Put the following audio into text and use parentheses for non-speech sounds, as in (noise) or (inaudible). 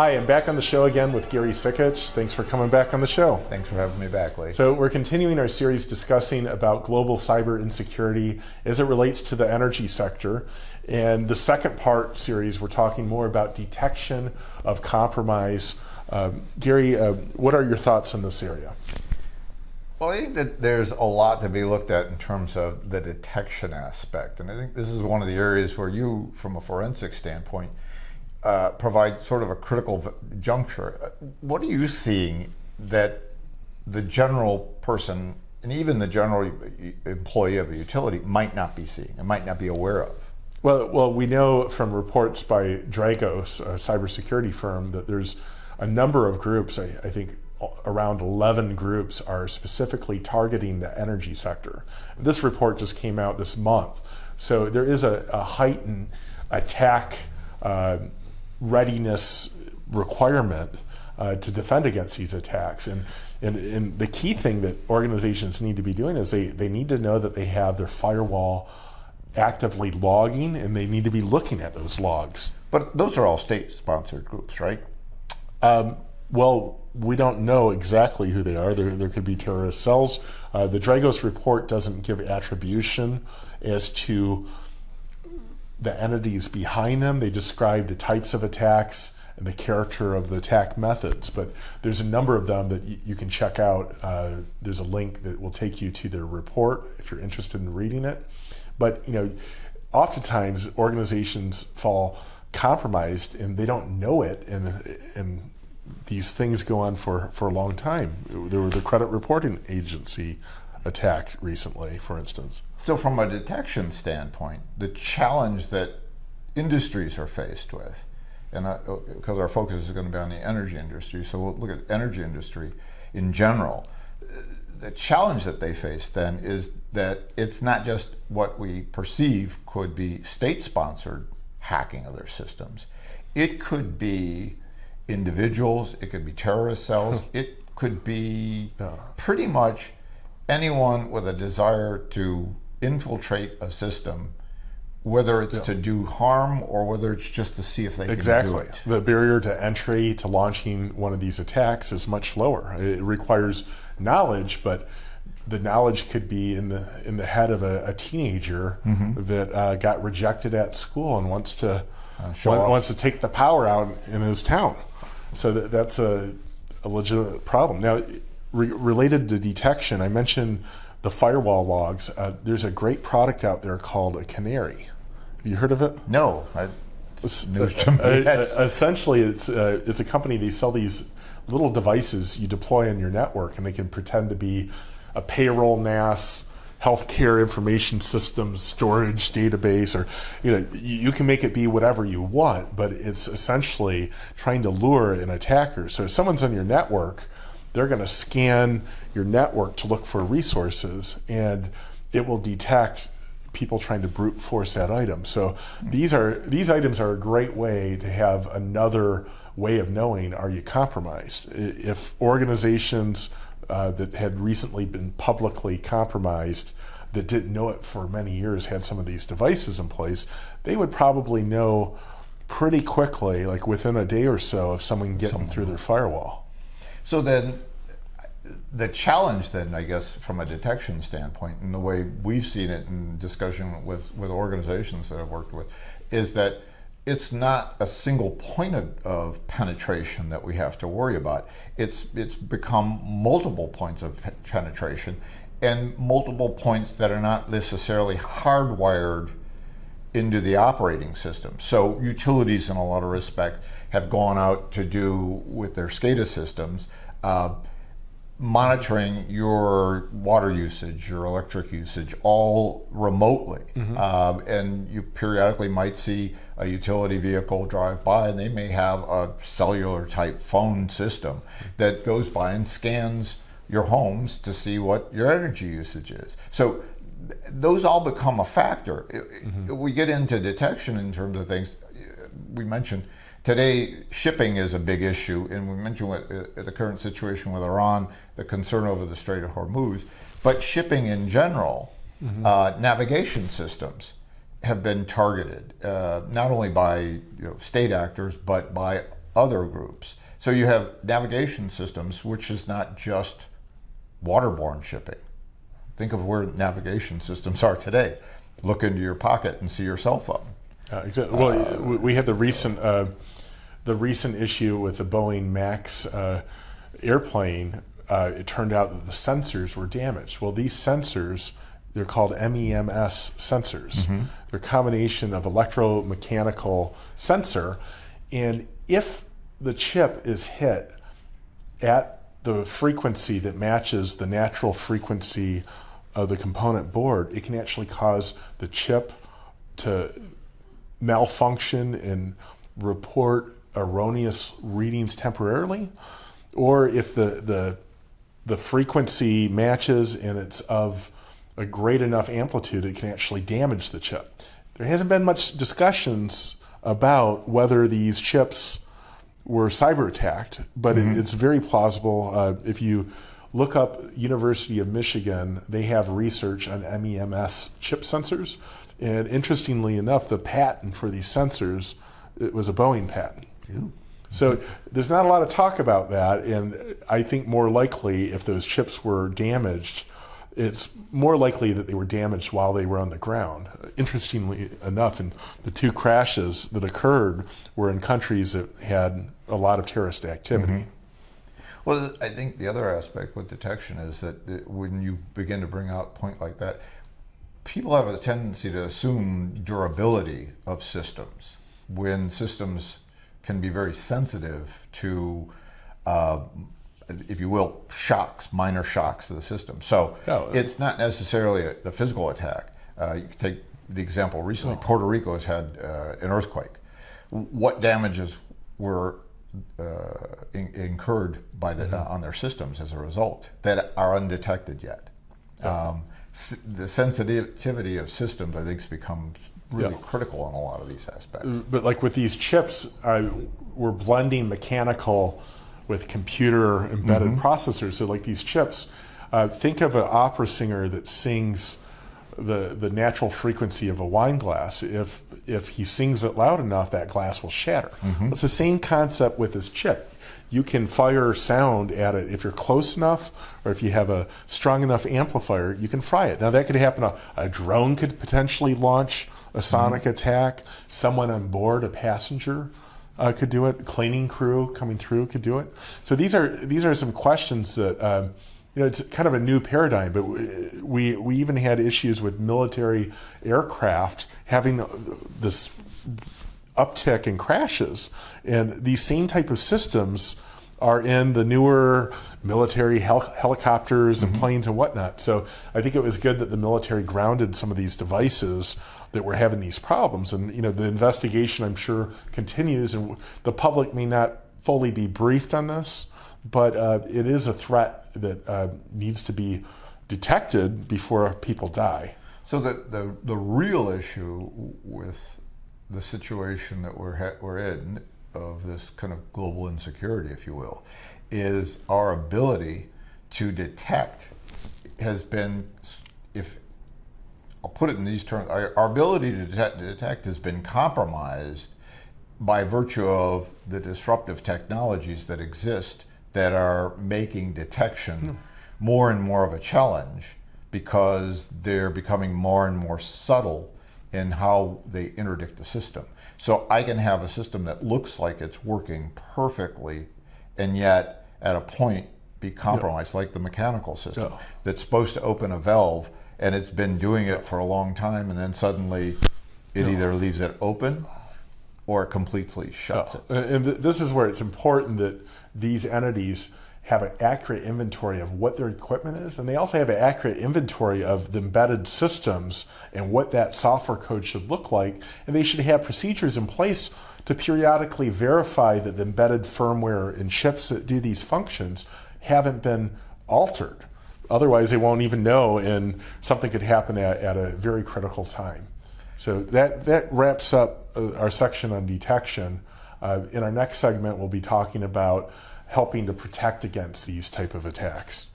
Hi, I'm back on the show again with Gary Sikich. Thanks for coming back on the show. Thanks for having me back, Lee. So we're continuing our series discussing about global cyber insecurity as it relates to the energy sector. And the second part series, we're talking more about detection of compromise. Um, Gary, uh, what are your thoughts on this area? Well, I think that there's a lot to be looked at in terms of the detection aspect. And I think this is one of the areas where you, from a forensic standpoint, uh, provide sort of a critical juncture. Uh, what are you seeing that the general person and even the general employee of a utility might not be seeing and might not be aware of? Well, well, we know from reports by Dragos, a cybersecurity firm, that there's a number of groups. I, I think around 11 groups are specifically targeting the energy sector. This report just came out this month, so there is a, a heightened attack uh, readiness requirement uh, to defend against these attacks. And, and, and the key thing that organizations need to be doing is they, they need to know that they have their firewall actively logging and they need to be looking at those logs. But those are all state sponsored groups, right? Um, well, we don't know exactly who they are. There, there could be terrorist cells. Uh, the Dragos report doesn't give attribution as to the entities behind them. They describe the types of attacks and the character of the attack methods, but there's a number of them that you can check out. Uh, there's a link that will take you to their report if you're interested in reading it. But you know, oftentimes organizations fall compromised and they don't know it, and and these things go on for for a long time. There were the credit reporting agency attacked recently, for instance. So, from a detection standpoint, the challenge that industries are faced with, and uh, oh, because our focus is going to be on the energy industry, so we'll look at energy industry in general. The challenge that they face then is that it's not just what we perceive could be state-sponsored hacking of their systems. It could be individuals, it could be terrorist cells, (laughs) it could be pretty much anyone with a desire to infiltrate a system, whether it's yeah. to do harm or whether it's just to see if they exactly. can do it. The barrier to entry to launching one of these attacks is much lower. It requires knowledge, but the knowledge could be in the in the head of a, a teenager mm -hmm. that uh, got rejected at school and wants to uh, wants to take the power out in his town. So that, that's a, a legitimate problem. Now, re related to detection, I mentioned the firewall logs, uh, there's a great product out there called a Canary. Have you heard of it? No. I've uh, uh, essentially, it's uh, it's a company. They sell these little devices you deploy on your network, and they can pretend to be a payroll NAS, healthcare information system storage database, or you know you can make it be whatever you want. But it's essentially trying to lure an attacker. So if someone's on your network they're going to scan your network to look for resources and it will detect people trying to brute force that item. So these are these items are a great way to have another way of knowing are you compromised. If organizations uh, that had recently been publicly compromised that didn't know it for many years had some of these devices in place, they would probably know pretty quickly, like within a day or so, of someone getting through their firewall. So then, the challenge then, I guess, from a detection standpoint, and the way we've seen it in discussion with, with organizations that I've worked with, is that it's not a single point of, of, penetration that we have to worry about. It's, it's become multiple points of penetration and multiple points that are not necessarily hardwired into the operating system. So utilities in a lot of respect have gone out to do with their SCADA systems uh, monitoring your water usage, your electric usage, all remotely. Mm -hmm. um, and you periodically might see a utility vehicle drive by and they may have a cellular type phone system that goes by and scans your homes to see what your energy usage is. So those all become a factor. Mm -hmm. We get into detection in terms of things. We mentioned Today, shipping is a big issue, and we mentioned what, uh, the current situation with Iran, the concern over the Strait of Hormuz, but shipping in general, mm -hmm. uh, navigation systems have been targeted, uh, not only by you know, state actors, but by other groups. So you have navigation systems, which is not just waterborne shipping. Think of where navigation systems are today. Look into your pocket and see your cell phone. Uh, exactly. Well, uh, we had the recent uh, the recent issue with the Boeing Max uh, airplane. Uh, it turned out that the sensors were damaged. Well, these sensors they're called MEMS sensors. Mm-hmm. They're a combination of electromechanical sensor, and if the chip is hit at the frequency that matches the natural frequency of the component board, it can actually cause the chip to malfunction and report erroneous readings temporarily, or if the the the frequency matches and it's of a great enough amplitude, it can actually damage the chip. There hasn't been much discussions about whether these chips were cyber attacked, but mm-hmm. it, it's very plausible. Uh, if you look up University of Michigan, they have research on MEMS chip sensors, and interestingly enough, the patent for these sensors it was a Boeing patent. Ew. So there's not a lot of talk about that, and I think more likely if those chips were damaged, it's more likely that they were damaged while they were on the ground. Interestingly enough, in the two crashes that occurred were in countries that had a lot of terrorist activity. Mm-hmm. Well, I think the other aspect with detection is that when you begin to bring out a point like that, people have a tendency to assume durability of systems when systems can be very sensitive to uh, if you will, shocks, minor shocks to the system. So oh, it's not necessarily a, the physical attack. Uh, you can take the example recently, oh. Puerto Rico has had uh, an earthquake. What damages were uh, in, incurred by the, mm-hmm. on their systems as a result that are undetected yet? Um, the sensitivity of systems, I think, has become really yeah. critical in a lot of these aspects. But like with these chips, we're blending mechanical with computer embedded mm-hmm. processors. So like these chips, uh, think of an opera singer that sings the the natural frequency of a wine glass. If if he sings it loud enough, that glass will shatter. Mm-hmm. It's the same concept with this chip. You can fire sound at it if you're close enough, or if you have a strong enough amplifier, you can fry it. Now that could happen. A, a drone could potentially launch a sonic mm-hmm. attack. Someone on board, a passenger, uh, could do it. Cleaning crew coming through could do it. So these are these are some questions that um, you know it's kind of a new paradigm. But we we even had issues with military aircraft having this uptick in crashes, and these same type of systems are in the newer military hel- helicopters and mm-hmm. planes and whatnot. So I think it was good that the military grounded some of these devices that we're having these problems. And you know, the investigation I'm sure continues, and the public may not fully be briefed on this, but uh, it is a threat that uh, needs to be detected before people die. So the, the, the real issue with the situation that we're, we're in of this kind of global insecurity, if you will, is our ability to detect has been, if I'll put it in these terms, our, ability to detect, to detect has been compromised by virtue of the disruptive technologies that exist that are making detection mm. more and more of a challenge because they're becoming more and more subtle in how they interdict the system. So I can have a system that looks like it's working perfectly and yet at a point be compromised, yeah. like the mechanical system yeah. that's supposed to open a valve and it's been doing it for a long time, and then suddenly it no. either leaves it open or completely shuts it. Oh, and this is where it's important that these entities have an accurate inventory of what their equipment is, and they also have an accurate inventory of the embedded systems and what that software code should look like. And they should have procedures in place to periodically verify that the embedded firmware and chips that do these functions haven't been altered. Otherwise, they won't even know, and something could happen at, at a very critical time. So that, that wraps up uh, our section on detection. Uh, in our next segment, we'll be talking about helping to protect against these type of attacks.